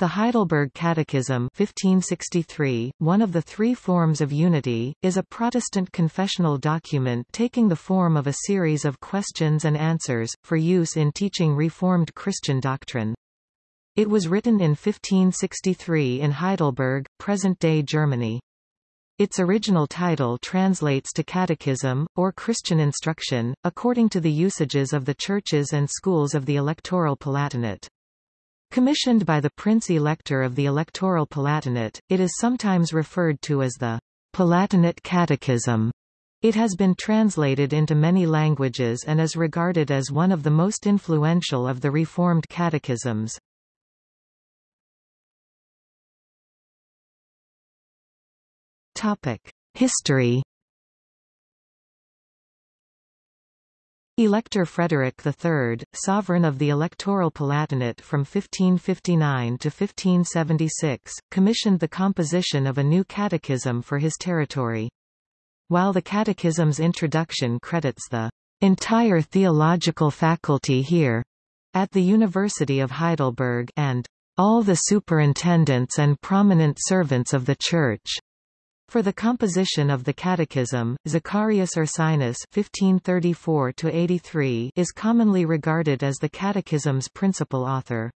The Heidelberg Catechism 1563, one of the three forms of unity, is a Protestant confessional document taking the form of a series of questions and answers, for use in teaching Reformed Christian doctrine. It was written in 1563 in Heidelberg, present-day Germany. Its original title translates to Catechism, or Christian Instruction, according to the usages of the churches and schools of the Electoral Palatinate. Commissioned by the Prince-Elector of the Electoral Palatinate, it is sometimes referred to as the Palatinate Catechism. It has been translated into many languages and is regarded as one of the most influential of the Reformed catechisms. History Elector Frederick III, sovereign of the Electoral Palatinate from 1559 to 1576, commissioned the composition of a new catechism for his territory. While the catechism's introduction credits the entire theological faculty here at the University of Heidelberg and all the superintendents and prominent servants of the Church for the composition of the Catechism, Zacharias Ursinus (1534–83) is commonly regarded as the Catechism's principal author.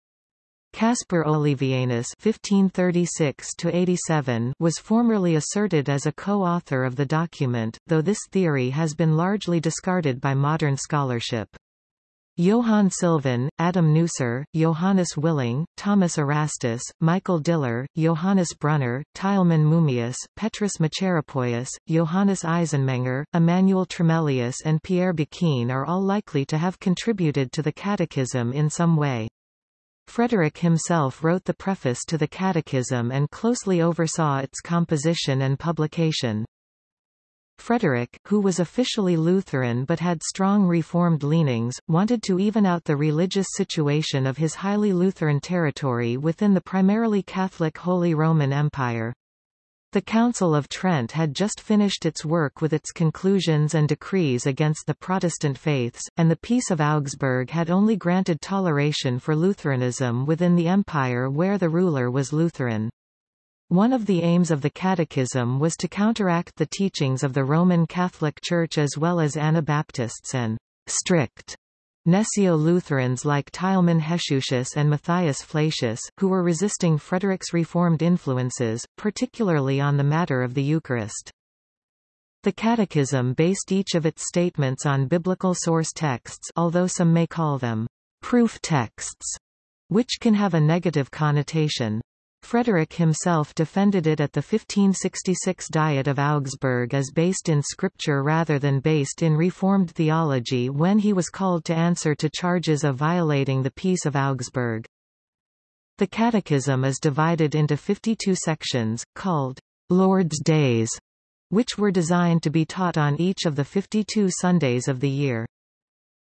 Caspar Olevianus (1536–87) was formerly asserted as a co-author of the document, though this theory has been largely discarded by modern scholarship. Johann Sylvan, Adam Neuser, Johannes Willing, Thomas Erastus, Michael Diller, Johannes Brunner, Tilman Mummius, Petrus Macheropoeus, Johannes Eisenmenger, Emmanuel Tremellius and Pierre Boquin are all likely to have contributed to the Catechism in some way. Frederick himself wrote the preface to the Catechism and closely oversaw its composition and publication. Frederick, who was officially Lutheran but had strong Reformed leanings, wanted to even out the religious situation of his highly Lutheran territory within the primarily Catholic Holy Roman Empire. The Council of Trent had just finished its work with its conclusions and decrees against the Protestant faiths, and the Peace of Augsburg had only granted toleration for Lutheranism within the empire where the ruler was Lutheran. One of the aims of the Catechism was to counteract the teachings of the Roman Catholic Church as well as Anabaptists and strict Gnesio-Lutherans like Tilman Heshusius and Matthias Flacius, who were resisting Frederick's Reformed influences, particularly on the matter of the Eucharist. The Catechism based each of its statements on biblical source texts although some may call them proof texts, which can have a negative connotation. Frederick himself defended it at the 1566 Diet of Augsburg as based in scripture rather than based in Reformed theology when he was called to answer to charges of violating the Peace of Augsburg. The Catechism is divided into 52 sections, called Lord's Days, which were designed to be taught on each of the 52 Sundays of the year.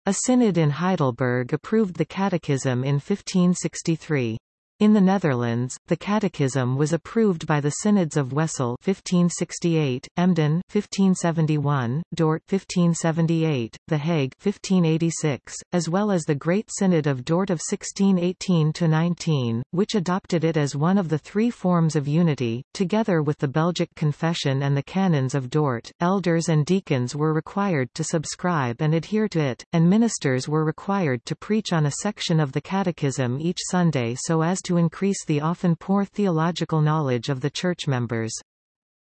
A synod in Heidelberg approved the Catechism in 1563. In the Netherlands, the Catechism was approved by the Synods of Wesel 1568, Emden 1571, Dort 1578, The Hague 1586, as well as the Great Synod of Dort of 1618-19, which adopted it as one of the three forms of unity. Together with the Belgic Confession and the Canons of Dort, elders and deacons were required to subscribe and adhere to it, and ministers were required to preach on a section of the Catechism each Sunday so as to increase the often poor theological knowledge of the church members.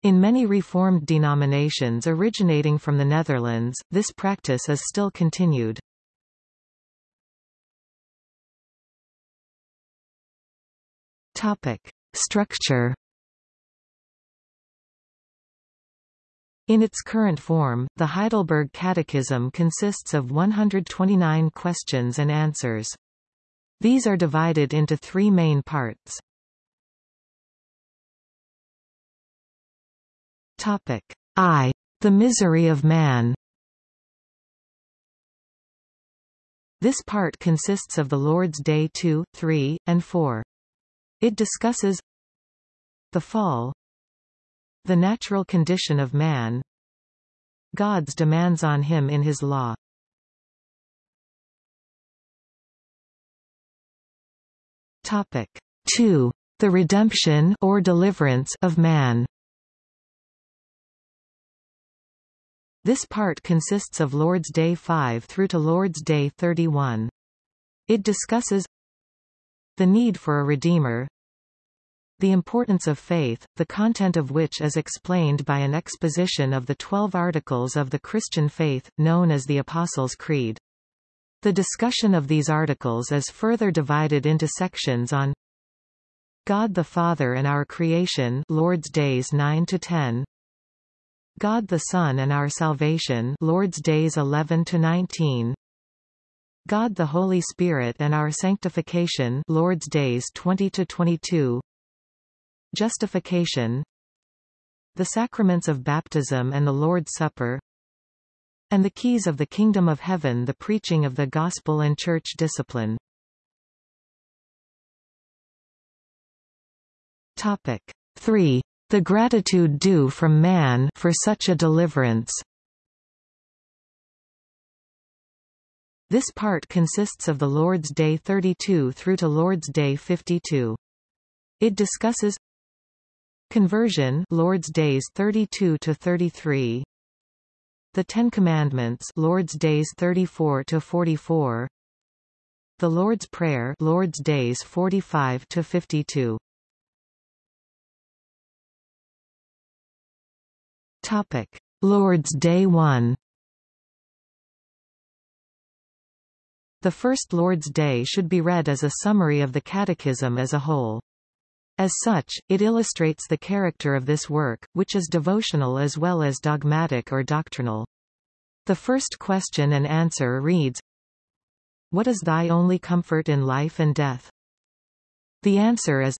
In many Reformed denominations originating from the Netherlands, this practice is still continued. Topic. Structure In its current form, the Heidelberg Catechism consists of 129 questions and answers. These are divided into three main parts. Topic I. The misery of man This part consists of the Lord's Day 2, 3, and 4. It discusses the fall, the natural condition of man, God's demands on him in his law, Topic. 2. The redemption or deliverance of man. This part consists of Lord's Day 5 through to Lord's Day 31. It discusses the need for a Redeemer, the importance of faith, the content of which is explained by an exposition of the twelve articles of the Christian faith, known as the Apostles' Creed. The discussion of these articles is further divided into sections on God the Father and our creation Lord's Days 9 to 10 God the Son and our salvation Lord's Days 11 to 19 God the Holy Spirit and our sanctification Lord's Days 20 to 22 Justification. The sacraments of baptism and the Lord's Supper and the keys of the kingdom of heaven the preaching of the gospel and church discipline. Topic 3. The gratitude due from man for such a deliverance. This part consists of the Lord's Day 32 through to Lord's Day 52. It discusses Conversion Lord's Days 32 to 33 The Ten Commandments Lord's Days 34 to 44 The Lord's Prayer Lord's Days 45 to 52 Topic Lord's Day 1 The first Lord's Day should be read as a summary of the Catechism as a whole. As such, it illustrates the character of this work, which is devotional as well as dogmatic or doctrinal. The first question and answer reads, What is thy only comfort in life and death? The answer is,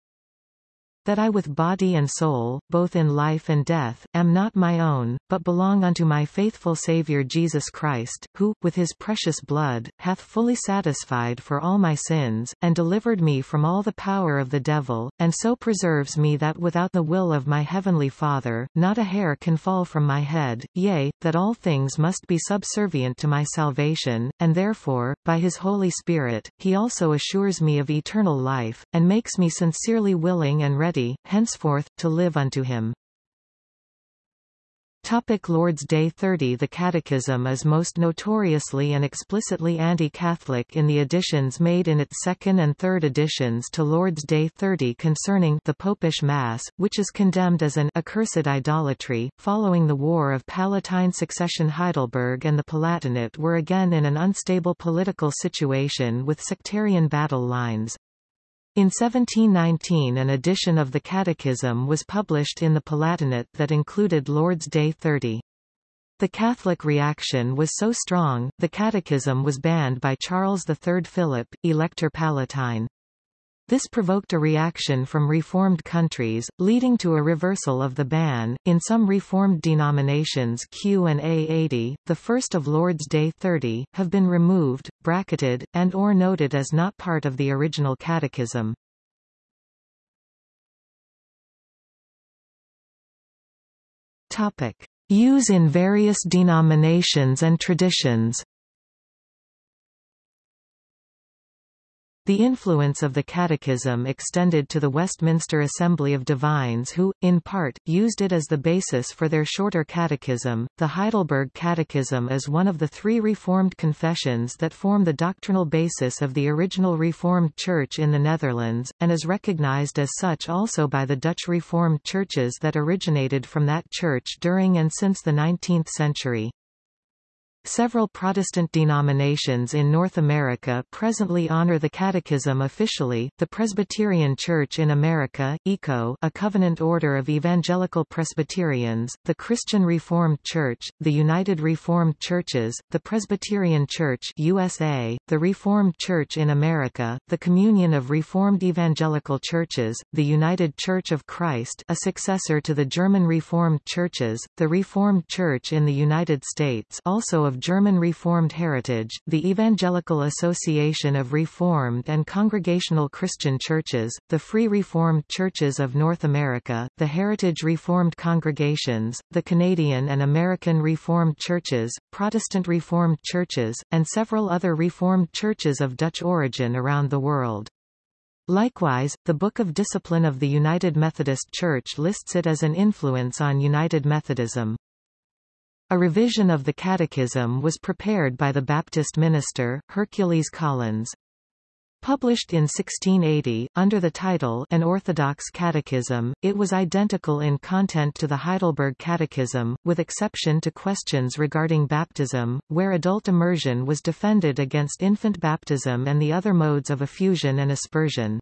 that I with body and soul, both in life and death, am not my own, but belong unto my faithful Saviour Jesus Christ, who, with his precious blood, hath fully satisfied for all my sins, and delivered me from all the power of the devil, and so preserves me that without the will of my heavenly Father, not a hair can fall from my head, yea, that all things must be subservient to my salvation, and therefore, by his Holy Spirit, he also assures me of eternal life, and makes me sincerely willing and ready henceforth, to live unto him. Topic Lord's Day 30 The Catechism is most notoriously and explicitly anti-Catholic in the additions made in its second and third editions to Lord's Day 30 concerning the Popish Mass, which is condemned as an accursed idolatry. Following the War of Palatine Succession Heidelberg and the Palatinate were again in an unstable political situation with sectarian battle lines. In 1719 an edition of the Catechism was published in the Palatinate that included Lord's Day 30. The Catholic reaction was so strong, the Catechism was banned by Charles III Philip, Elector Palatine. This provoked a reaction from Reformed countries, leading to a reversal of the ban. In some Reformed denominations Q and A 80, the first of Lord's Day 30, have been removed, bracketed, and or noted as not part of the original catechism. Topic: Use in various denominations and traditions. The influence of the Catechism extended to the Westminster Assembly of Divines who, in part, used it as the basis for their shorter catechism. The Heidelberg Catechism is one of the three Reformed confessions that form the doctrinal basis of the original Reformed Church in the Netherlands, and is recognized as such also by the Dutch Reformed churches that originated from that church during and since the 19th century. Several Protestant denominations in North America presently honor the Catechism officially, the Presbyterian Church in America, ECO a covenant order of evangelical Presbyterians, the Christian Reformed Church, the United Reformed Churches, the Presbyterian Church USA, the Reformed Church in America, the Communion of Reformed Evangelical Churches, the United Church of Christ a successor to the German Reformed Churches, the Reformed Church in the United States also German Reformed heritage, the Evangelical Association of Reformed and Congregational Christian Churches, the Free Reformed Churches of North America, the Heritage Reformed Congregations, the Canadian and American Reformed Churches, Protestant Reformed Churches, and several other Reformed churches of Dutch origin around the world. Likewise, the Book of Discipline of the United Methodist Church lists it as an influence on United Methodism. A revision of the Catechism was prepared by the Baptist minister, Hercules Collins. Published in 1680, under the title An Orthodox Catechism, it was identical in content to the Heidelberg Catechism, with exception to questions regarding baptism, where adult immersion was defended against infant baptism and the other modes of effusion and aspersion.